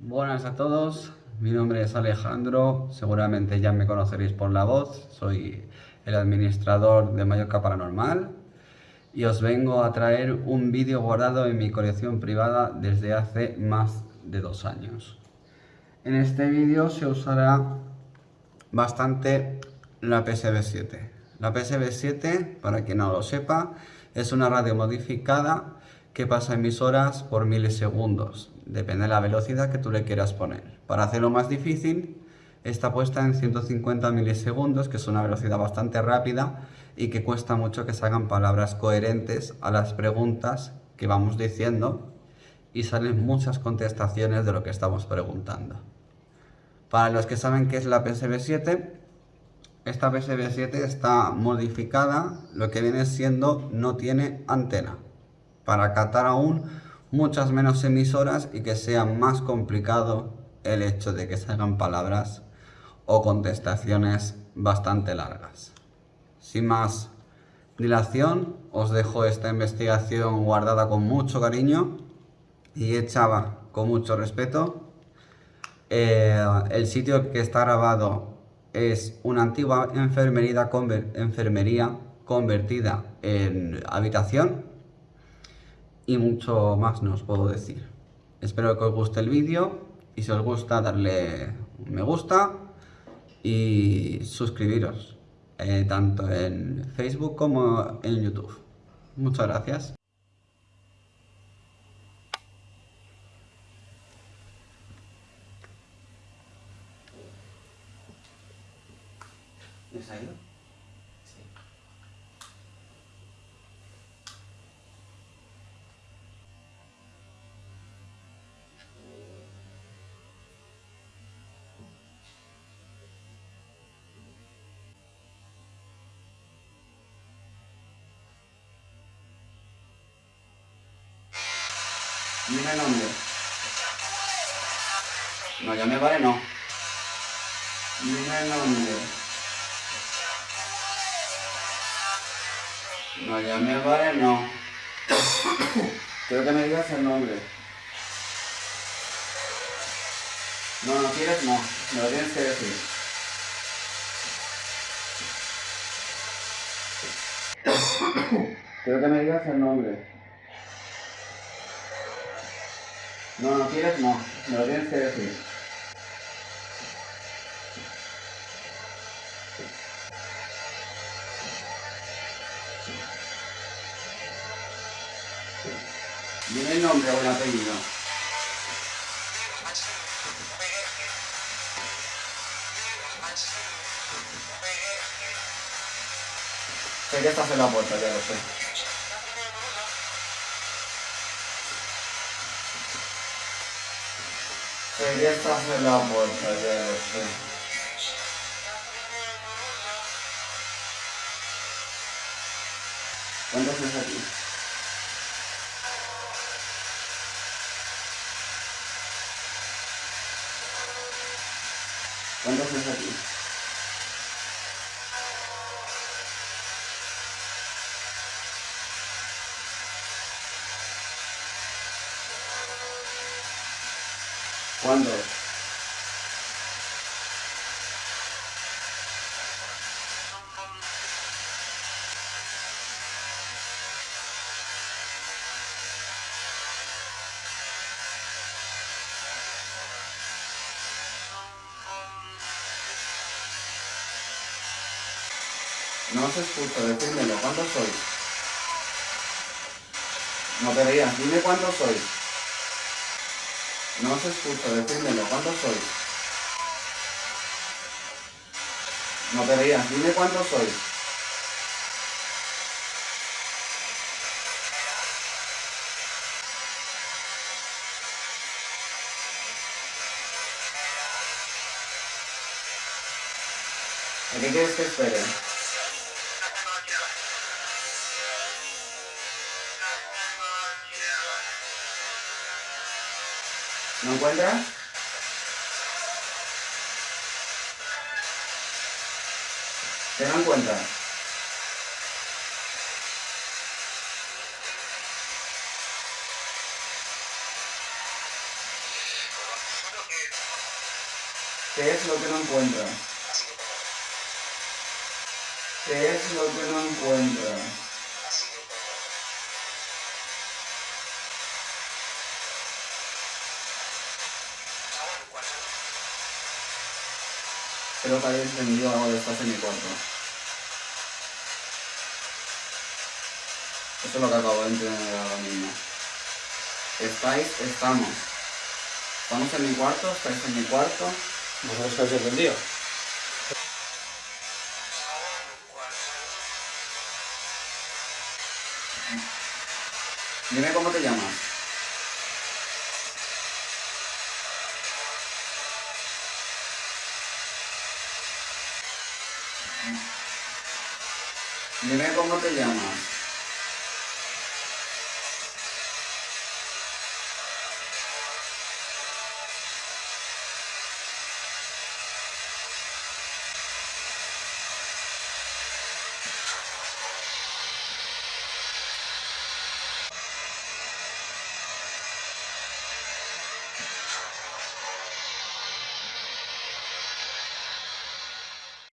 Buenas a todos, mi nombre es Alejandro, seguramente ya me conoceréis por la voz, soy el administrador de Mallorca Paranormal y os vengo a traer un vídeo guardado en mi colección privada desde hace más de dos años. En este vídeo se usará bastante la PSB7. La PSB7, para quien no lo sepa, es una radio modificada que pasa emisoras por milisegundos, depende de la velocidad que tú le quieras poner. Para hacerlo más difícil, está puesta en 150 milisegundos, que es una velocidad bastante rápida y que cuesta mucho que salgan palabras coherentes a las preguntas que vamos diciendo y salen muchas contestaciones de lo que estamos preguntando. Para los que saben qué es la PSB7, esta PSB7 está modificada, lo que viene siendo no tiene antena para captar aún muchas menos emisoras y que sea más complicado el hecho de que salgan palabras o contestaciones bastante largas. Sin más dilación, os dejo esta investigación guardada con mucho cariño y hecha con mucho respeto. Eh, el sitio que está grabado es una antigua enfermería, enfermería convertida en habitación y mucho más no os puedo decir. Espero que os guste el vídeo y si os gusta darle un me gusta y suscribiros, eh, tanto en Facebook como en YouTube. Muchas gracias. Dime el nombre. No, ya me vale, no. Dime nombre. No, ya me vale, no. Quiero que me digas el nombre. No, no quieres, no. Me lo tienes que decir. Quiero que me digas el nombre. No, no quieres, no. Me lo tienes que decir. Dime el nombre o el apellido. Sé que estás en la puerta, ya lo sé. Ya estás en la puerta, ya sé. ¿Cuántos aquí? ¿Cuándo? No se escucha, decídmelo, ¿cuándo soy? No te veías, dime cuándo soy. No se escucha, decídmelo, ¿cuándo soy? No te veías, dime cuándo soy. ¿A qué quieres que espere? ¿No encuentras? ¿Te no encuentras? ¿Qué es lo que no encuentras? ¿Qué es lo que no encuentras? Creo que habéis entendido algo de estás en mi cuarto. Eso es lo que acabo de entender ahora mismo. Estáis, estamos. Estamos en mi cuarto, estáis en mi cuarto. ¿Vosotros que habéis entendido? Dime cómo te llamas. Dime cómo te llamas.